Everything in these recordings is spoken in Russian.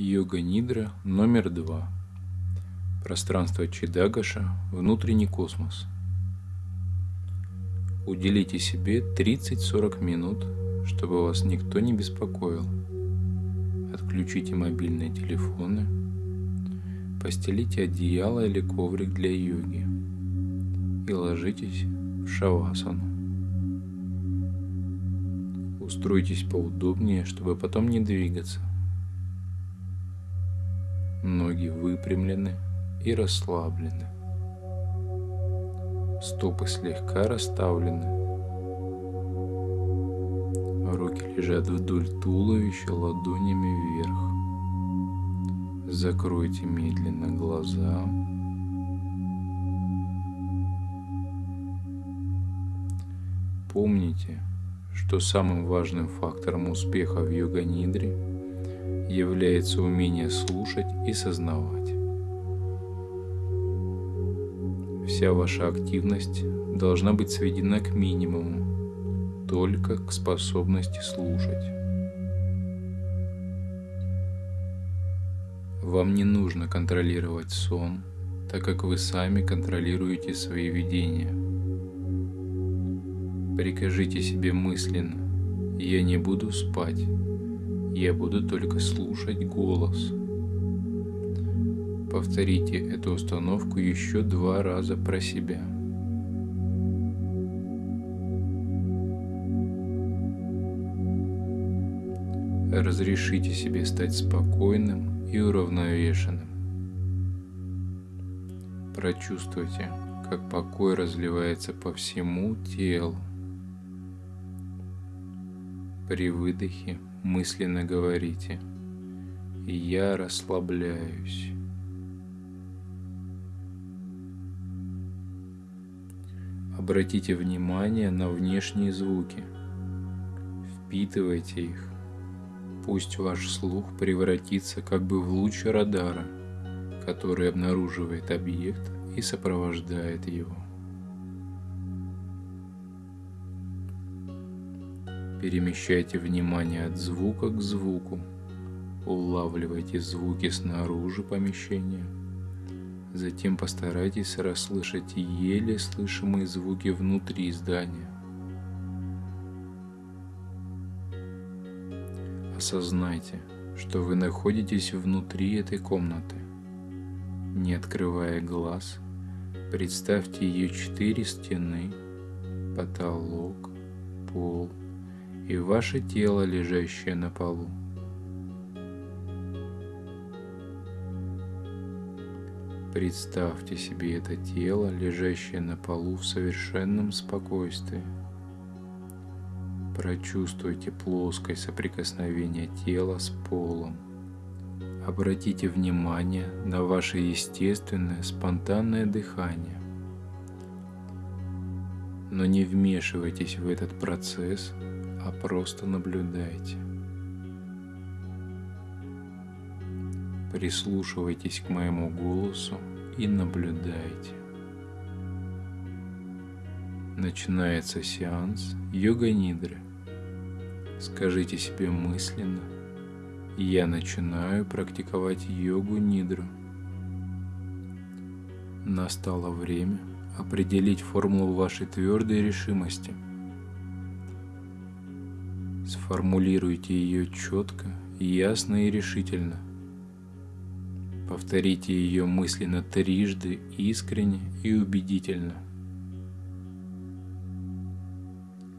Йога Нидра номер два. Пространство Чидагаша, внутренний космос. Уделите себе 30-40 минут, чтобы вас никто не беспокоил. Отключите мобильные телефоны. Постелите одеяло или коврик для йоги. И ложитесь в шавасану. Устройтесь поудобнее, чтобы потом не двигаться. Ноги выпрямлены и расслаблены. Стопы слегка расставлены. Руки лежат вдоль туловища ладонями вверх. Закройте медленно глаза. Помните, что самым важным фактором успеха в йога-нидре – является умение слушать и сознавать. Вся ваша активность должна быть сведена к минимуму, только к способности слушать. Вам не нужно контролировать сон, так как вы сами контролируете свои видения. Прикажите себе мысленно «Я не буду спать, я буду только слушать голос. Повторите эту установку еще два раза про себя. Разрешите себе стать спокойным и уравновешенным. Прочувствуйте, как покой разливается по всему телу. При выдохе мысленно говорите «Я расслабляюсь». Обратите внимание на внешние звуки. Впитывайте их. Пусть ваш слух превратится как бы в луч радара, который обнаруживает объект и сопровождает его. Перемещайте внимание от звука к звуку. Улавливайте звуки снаружи помещения. Затем постарайтесь расслышать еле слышимые звуки внутри здания. Осознайте, что вы находитесь внутри этой комнаты. Не открывая глаз, представьте ее четыре стены, потолок, пол – и ваше тело, лежащее на полу. Представьте себе это тело, лежащее на полу в совершенном спокойствии. Прочувствуйте плоское соприкосновение тела с полом. Обратите внимание на ваше естественное спонтанное дыхание. Но не вмешивайтесь в этот процесс, а просто наблюдайте. Прислушивайтесь к моему голосу и наблюдайте. Начинается сеанс йога-нидры. Скажите себе мысленно, я начинаю практиковать йогу-нидру. Настало время определить формулу вашей твердой решимости – Сформулируйте ее четко, ясно и решительно. Повторите ее мысленно трижды, искренне и убедительно.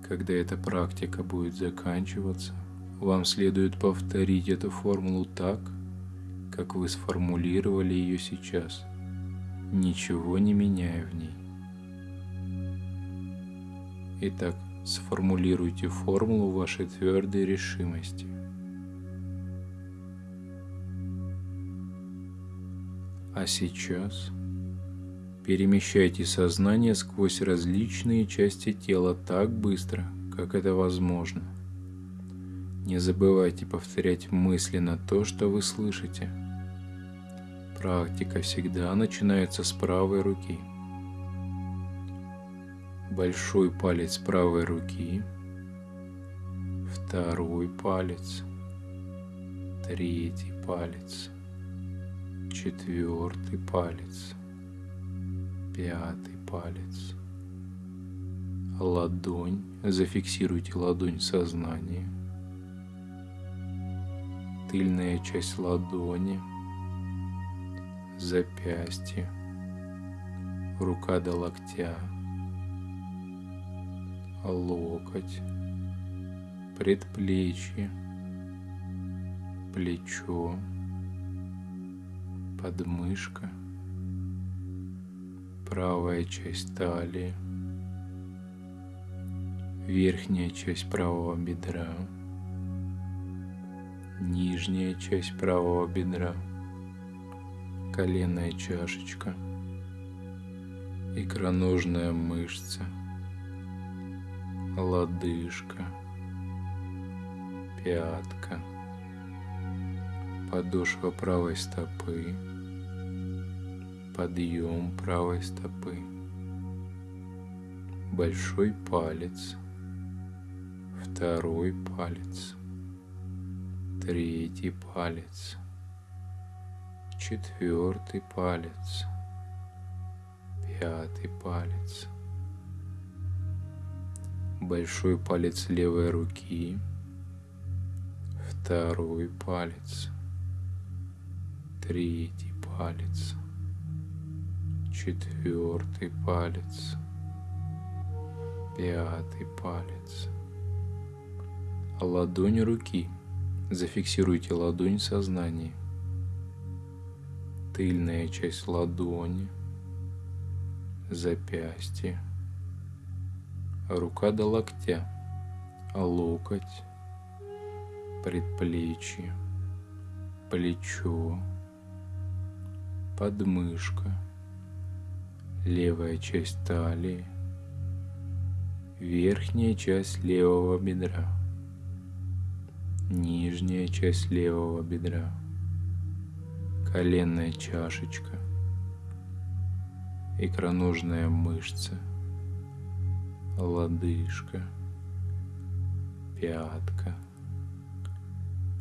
Когда эта практика будет заканчиваться, вам следует повторить эту формулу так, как вы сформулировали ее сейчас, ничего не меняя в ней. Итак, Сформулируйте формулу вашей твердой решимости. А сейчас перемещайте сознание сквозь различные части тела так быстро, как это возможно. Не забывайте повторять мысленно то, что вы слышите. Практика всегда начинается с правой руки – большой палец правой руки, второй палец, третий палец, четвертый палец, пятый палец, ладонь, зафиксируйте ладонь в сознании, тыльная часть ладони, запястье, рука до локтя, локоть, предплечье, плечо, подмышка, правая часть талии, верхняя часть правого бедра, нижняя часть правого бедра, коленная чашечка, икроножная мышца, лодыжка, пятка, подошва правой стопы, подъем правой стопы, большой палец, второй палец, третий палец, четвертый палец, пятый палец, большой палец левой руки, второй палец, третий палец, четвертый палец, пятый палец. Ладонь руки. Зафиксируйте ладонь в. Тыльная часть ладони, запястье, рука до локтя, локоть, предплечье, плечо, подмышка, левая часть талии, верхняя часть левого бедра, нижняя часть левого бедра, коленная чашечка, икроножная мышца, лодыжка, пятка,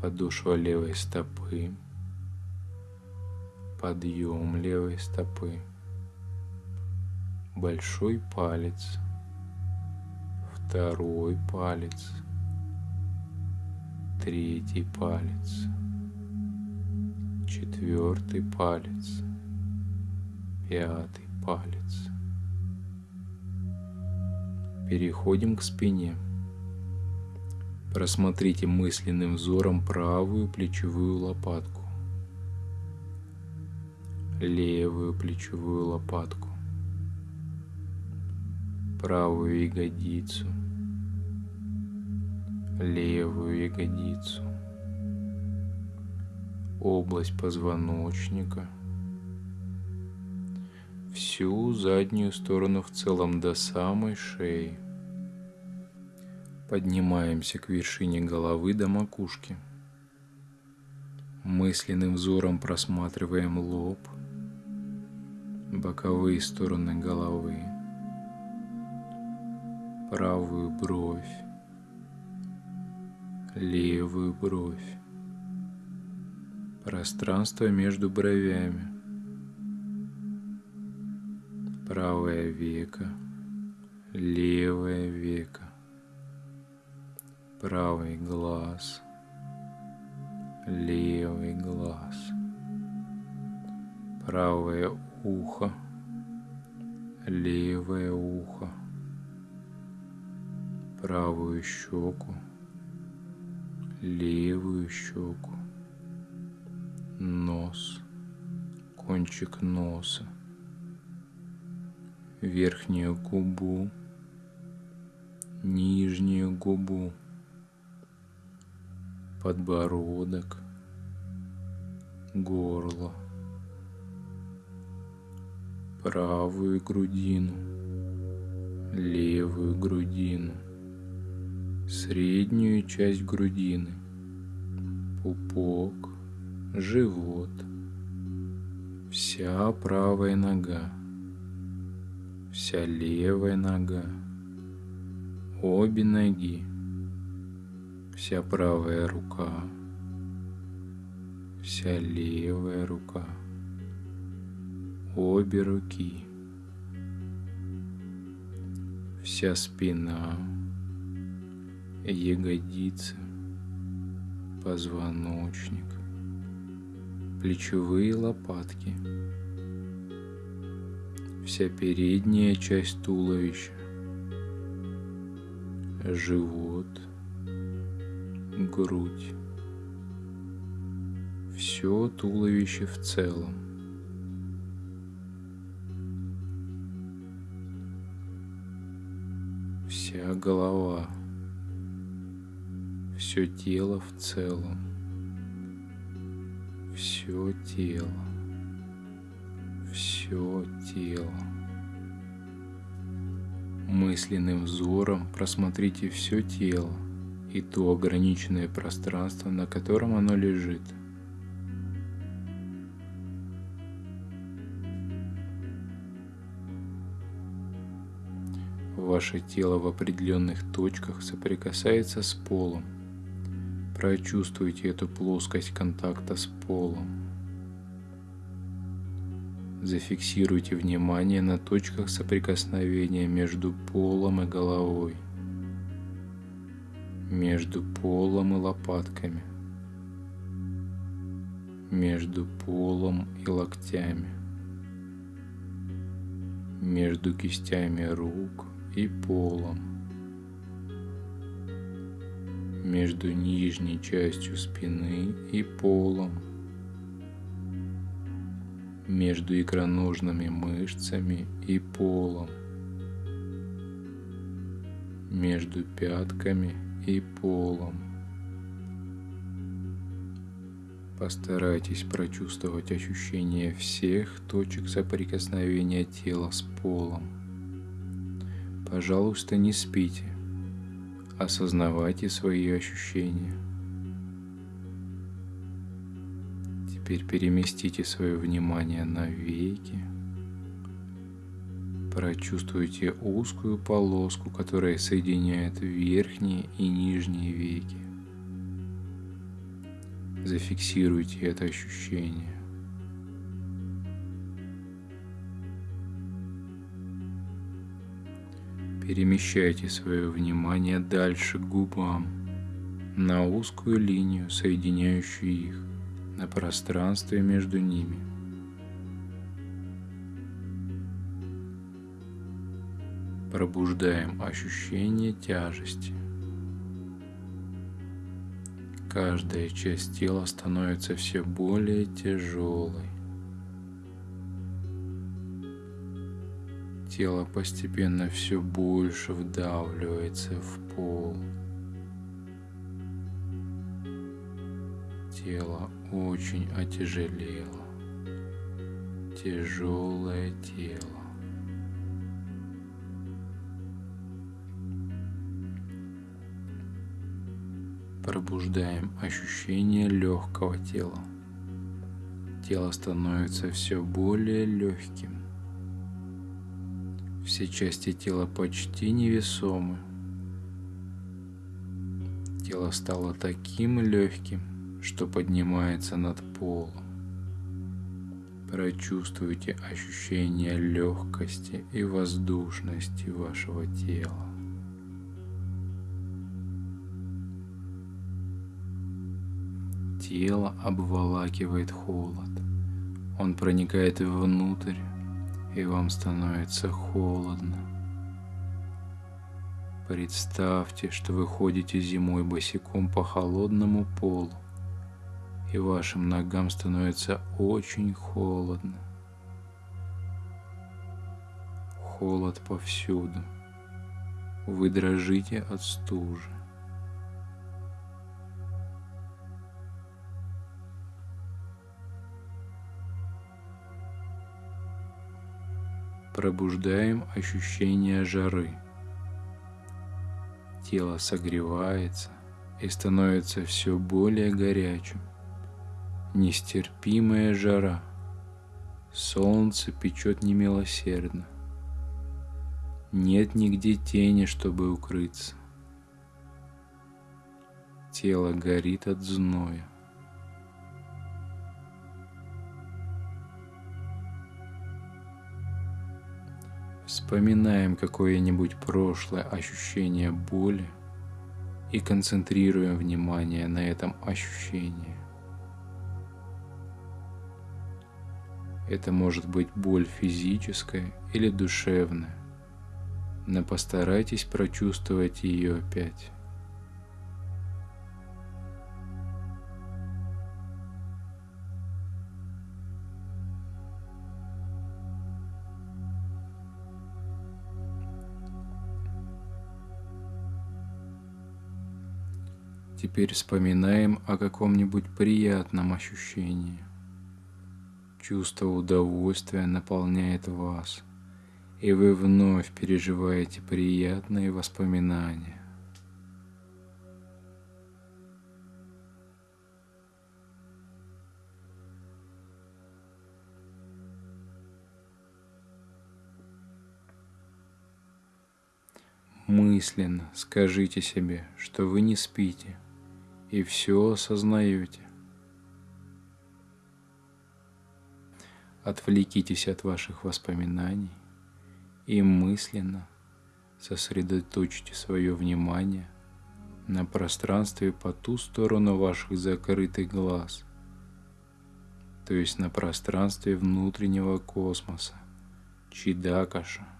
подошва левой стопы, подъем левой стопы, большой палец, второй палец, третий палец, четвертый палец, пятый палец. Переходим к спине. Просмотрите мысленным взором правую плечевую лопатку, левую плечевую лопатку, правую ягодицу, левую ягодицу, область позвоночника, всю заднюю сторону в целом до самой шеи. Поднимаемся к вершине головы до макушки. Мысленным взором просматриваем лоб, боковые стороны головы, правую бровь, левую бровь, пространство между бровями, правое веко, левое веко, правый глаз, левый глаз, правое ухо, левое ухо, правую щеку, левую щеку, нос, кончик носа, верхнюю губу, нижнюю губу, подбородок, горло, правую грудину, левую грудину, среднюю часть грудины, пупок, живот, вся правая нога, вся левая нога, обе ноги, вся правая рука, вся левая рука, обе руки, вся спина, ягодицы, позвоночник, плечевые лопатки, вся передняя часть туловища, живот, грудь, все туловище в целом. Вся голова, все тело в целом, все тело, все тело. Мысленным взором просмотрите все тело и то ограниченное пространство, на котором оно лежит – Ваше тело в определенных точках соприкасается с полом. Прочувствуйте эту плоскость контакта с полом. Зафиксируйте внимание на точках соприкосновения между полом и головой, между полом и лопатками, между полом и локтями, между кистями рук и полом. Между нижней частью спины и полом. Между икроножными мышцами и полом. Между пятками и полом. Постарайтесь прочувствовать ощущение всех точек соприкосновения тела с полом. Пожалуйста, не спите. Осознавайте свои ощущения. Теперь переместите свое внимание на веки. Прочувствуйте узкую полоску, которая соединяет верхние и нижние веки. Зафиксируйте это ощущение. Перемещайте свое внимание дальше к губам, на узкую линию, соединяющую их, на пространстве между ними. Пробуждаем ощущение тяжести. Каждая часть тела становится все более тяжелой. тело постепенно все больше вдавливается в пол. Тело очень отяжелело. Тяжелое тело. Пробуждаем ощущение легкого тела. Тело становится все более легким. Все части тела почти невесомы. Тело стало таким легким, что поднимается над полом. Прочувствуйте ощущение легкости и воздушности вашего тела. Тело обволакивает холод. Он проникает внутрь, и вам становится холодно. Представьте, что вы ходите зимой босиком по холодному полу, и вашим ногам становится очень холодно. Холод повсюду. Вы дрожите от стужи. пробуждаем ощущение жары. Тело согревается и становится все более горячим. Нестерпимая жара. Солнце печет немилосердно. Нет нигде тени, чтобы укрыться. Тело горит от зноя. Вспоминаем какое-нибудь прошлое ощущение боли и концентрируем внимание на этом ощущении – Это может быть боль физическая или душевная, но постарайтесь прочувствовать ее опять. Теперь вспоминаем о каком-нибудь приятном ощущении. Чувство удовольствия наполняет вас, и вы вновь переживаете приятные воспоминания. Мысленно скажите себе, что вы не спите – и все осознаете. Отвлекитесь от ваших воспоминаний и мысленно сосредоточьте свое внимание на пространстве по ту сторону ваших закрытых глаз, то есть на пространстве внутреннего космоса, Чидакаша –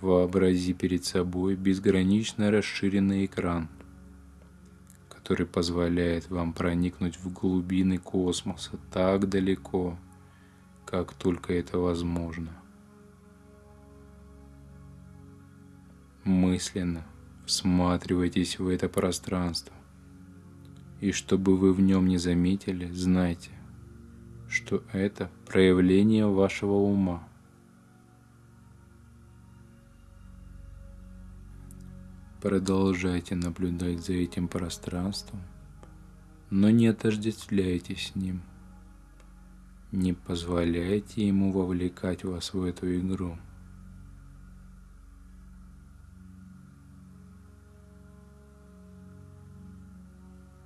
Вообрази перед собой безгранично расширенный экран, который позволяет вам проникнуть в глубины космоса так далеко, как только это возможно. Мысленно всматривайтесь в это пространство, и чтобы вы в нем не заметили, знайте, что это проявление вашего ума – Продолжайте наблюдать за этим пространством, но не отождествляйте с ним. Не позволяйте ему вовлекать вас в эту игру.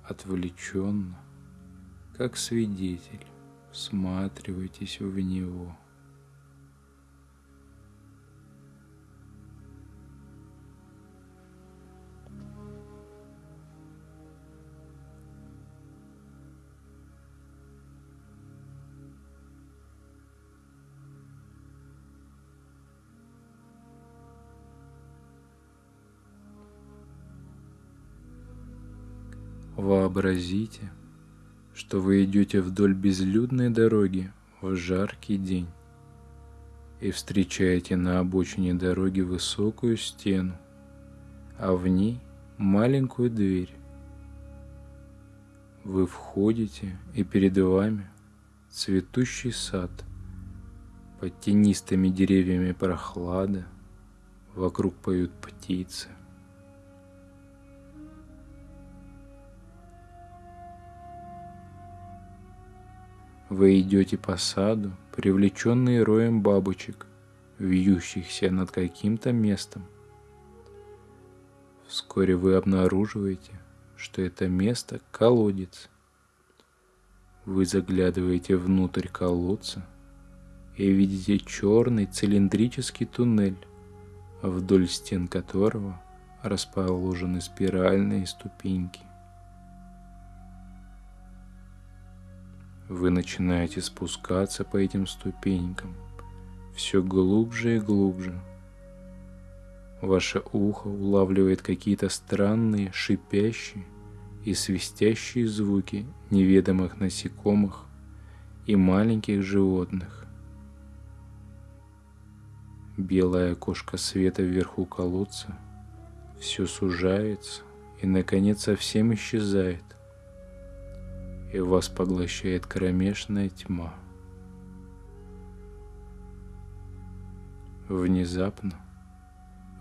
Отвлеченно, как свидетель, всматривайтесь в него – Вообразите, что вы идете вдоль безлюдной дороги в жаркий день и встречаете на обочине дороги высокую стену, а в ней маленькую дверь. Вы входите, и перед вами цветущий сад, под тенистыми деревьями прохлада, вокруг поют птицы. Вы идете по саду, привлеченные роем бабочек, вьющихся над каким-то местом. Вскоре вы обнаруживаете, что это место – колодец. Вы заглядываете внутрь колодца и видите черный цилиндрический туннель, вдоль стен которого расположены спиральные ступеньки. Вы начинаете спускаться по этим ступенькам все глубже и глубже. Ваше ухо улавливает какие-то странные, шипящие и свистящие звуки неведомых насекомых и маленьких животных. Белая окошко света вверху колодца все сужается и, наконец, совсем исчезает и вас поглощает кромешная тьма. Внезапно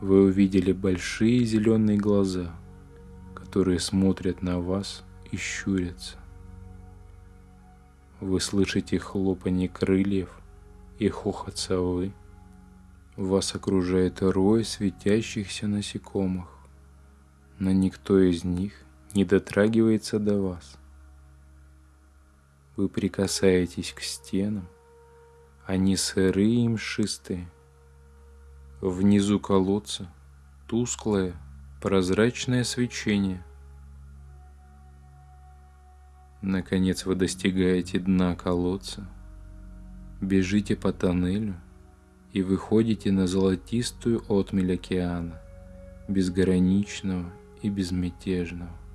вы увидели большие зеленые глаза, которые смотрят на вас и щурятся. Вы слышите хлопанье крыльев и хохот совы. Вас окружает рой светящихся насекомых, но никто из них не дотрагивается до вас – вы прикасаетесь к стенам, Они сырые и мшистые. Внизу колодца тусклое, прозрачное свечение. Наконец вы достигаете дна колодца, бежите по тоннелю и выходите на золотистую отмель океана, безграничного и безмятежного.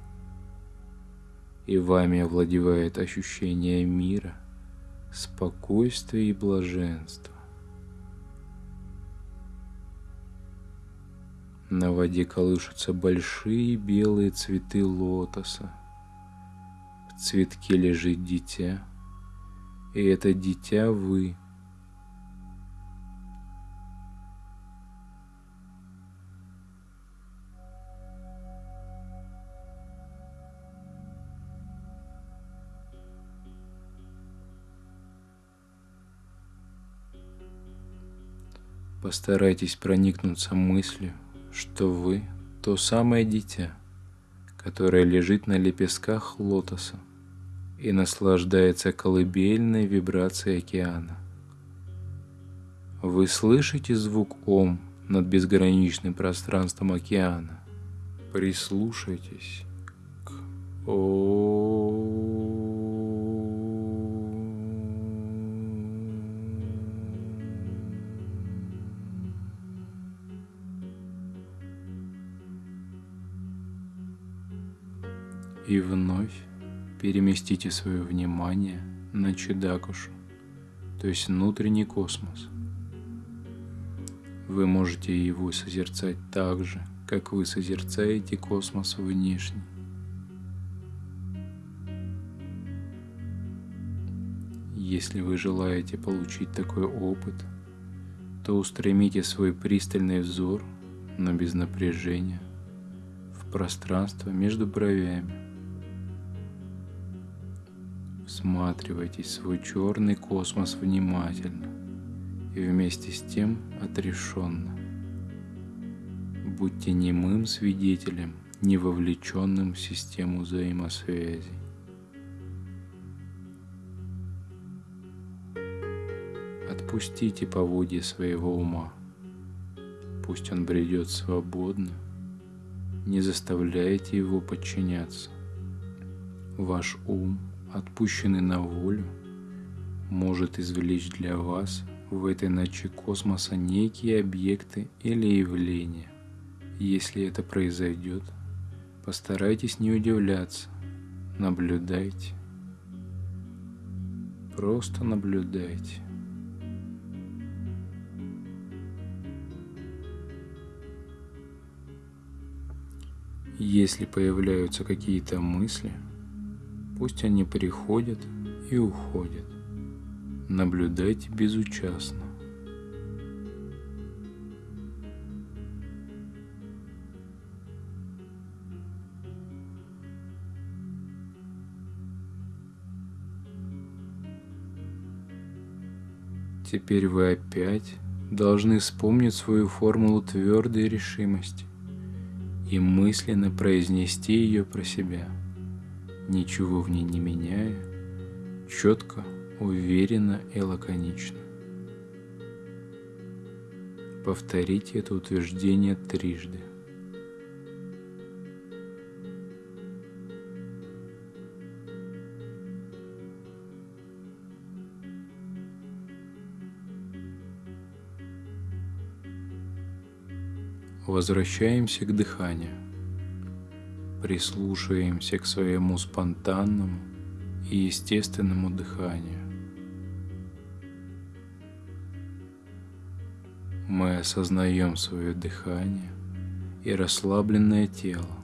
И вами овладевает ощущение мира, спокойствия и блаженства. На воде колышутся большие белые цветы лотоса. В цветке лежит дитя, и это дитя вы. Постарайтесь проникнуться мыслью, что вы то самое дитя, которое лежит на лепестках лотоса и наслаждается колыбельной вибрацией океана. Вы слышите звук Ом над безграничным пространством океана. Прислушайтесь к Ом. И вновь переместите свое внимание на Чедакушу, то есть внутренний космос. Вы можете его созерцать так же, как вы созерцаете космос внешний. Если вы желаете получить такой опыт, то устремите свой пристальный взор, но без напряжения, в пространство между бровями. Всматривайтесь свой черный космос внимательно и вместе с тем отрешенно. Будьте немым свидетелем, не вовлеченным в систему взаимосвязи. Отпустите поводья своего ума. Пусть он бредет свободно. Не заставляйте его подчиняться. Ваш ум – отпущенный на волю, может извлечь для вас в этой ночи космоса некие объекты или явления. Если это произойдет, постарайтесь не удивляться, наблюдайте. Просто наблюдайте. Если появляются какие-то мысли – Пусть они приходят и уходят. Наблюдайте безучастно. Теперь вы опять должны вспомнить свою формулу твердой решимости и мысленно произнести ее про себя – ничего в ней не меняя, четко, уверенно и лаконично. Повторите это утверждение трижды. Возвращаемся к дыханию прислушиваемся к своему спонтанному и естественному дыханию. Мы осознаем свое дыхание и расслабленное тело.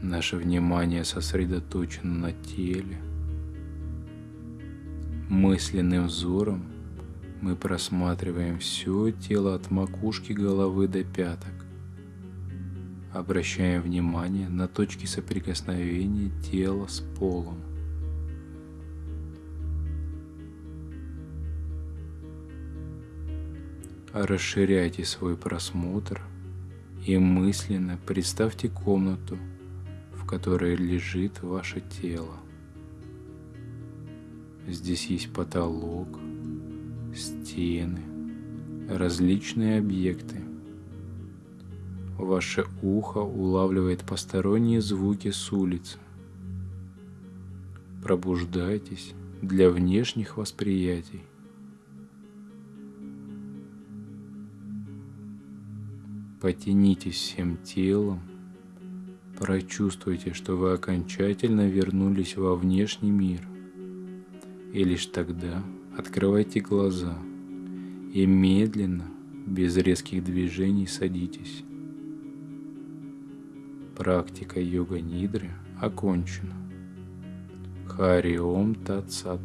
Наше внимание сосредоточено на теле. Мысленным взором мы просматриваем все тело от макушки головы до пяток. Обращаем внимание на точки соприкосновения тела с полом. Расширяйте свой просмотр и мысленно представьте комнату, в которой лежит ваше тело. Здесь есть потолок, стены, различные объекты. Ваше ухо улавливает посторонние звуки с улицы. Пробуждайтесь для внешних восприятий. Потянитесь всем телом, прочувствуйте, что вы окончательно вернулись во внешний мир. И лишь тогда открывайте глаза и медленно, без резких движений садитесь. Практика йога-нидры окончена. Хари Ом Тат Сат.